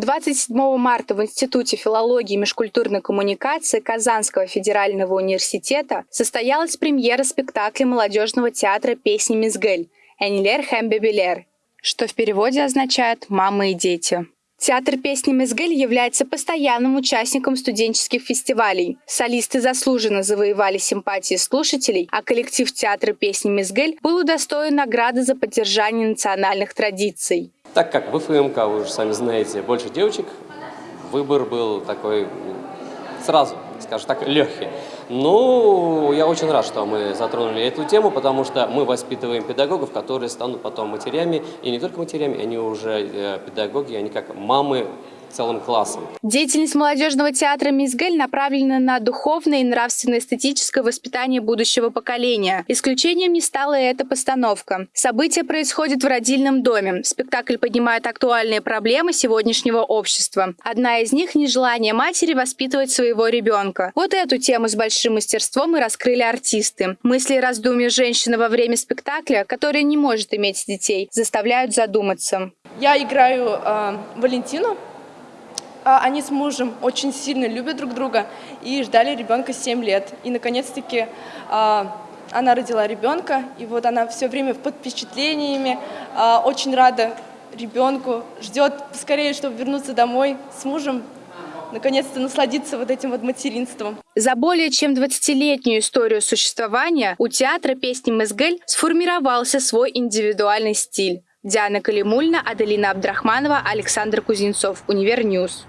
27 марта в Институте филологии и межкультурной коммуникации Казанского федерального университета состоялась премьера спектакля молодежного театра песни «Мизгель» «Энилер Хэмбебелер», что в переводе означает «мама и дети». Театр песни «Мезгель» является постоянным участником студенческих фестивалей. Солисты заслуженно завоевали симпатии слушателей, а коллектив театра песни «Мезгель» был удостоен награды за поддержание национальных традиций. Так как в ФМК, вы уже сами знаете, больше девочек, выбор был такой сразу, скажем так, легкий. Ну, я очень рад, что мы затронули эту тему, потому что мы воспитываем педагогов, которые станут потом матерями, и не только матерями, они уже э, педагоги, они как мамы целым классом. Деятельность молодежного театра «Мизгель» направлена на духовное и нравственно-эстетическое воспитание будущего поколения. Исключением не стала и эта постановка. Событие происходит в родильном доме. Спектакль поднимает актуальные проблемы сегодняшнего общества. Одна из них – нежелание матери воспитывать своего ребенка. Вот эту тему с большим мастерством и раскрыли артисты. Мысли и раздумья женщины во время спектакля, которая не может иметь детей, заставляют задуматься. Я играю э, Валентину, они с мужем очень сильно любят друг друга и ждали ребенка 7 лет. И, наконец-таки, а, она родила ребенка, и вот она все время под впечатлениями, а, очень рада ребенку, ждет скорее, чтобы вернуться домой с мужем, наконец-то насладиться вот этим вот материнством. За более чем 20-летнюю историю существования у театра песни «Мезгель» сформировался свой индивидуальный стиль. Диана Калимульна, Аделина Абдрахманова, Александр Кузнецов, Univer News.